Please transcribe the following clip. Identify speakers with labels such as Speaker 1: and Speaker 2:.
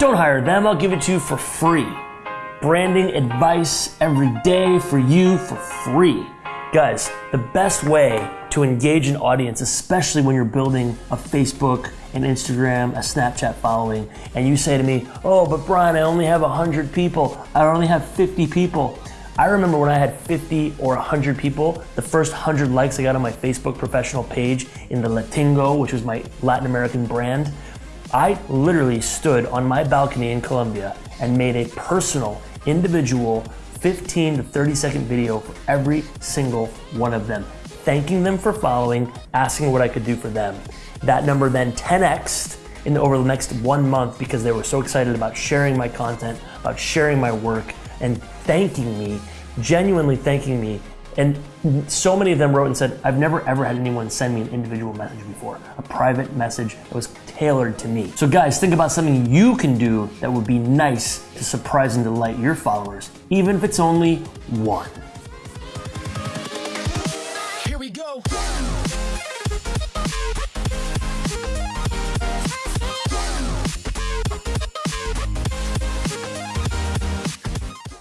Speaker 1: Don't hire them, I'll give it to you for free. Branding advice every day for you for free. Guys, the best way to engage an audience, especially when you're building a Facebook, an Instagram, a Snapchat following, and you say to me, Oh, but Brian, I only have 100 people, I only have 50 people. I remember when I had 50 or 100 people, the first 100 likes I got on my Facebook professional page in the Latingo, which was my Latin American brand, I literally stood on my balcony in Colombia and made a personal, individual 15 to 30 second video for every single one of them, thanking them for following, asking what I could do for them. That number then 10xed in over the next one month because they were so excited about sharing my content, about sharing my work, and thanking me, genuinely thanking me. And so many of them wrote and said, I've never ever had anyone send me an individual message before, a private message that was tailored to me. So, guys, think about something you can do that would be nice to surprise and delight your followers, even if it's only one.
Speaker 2: Here we go.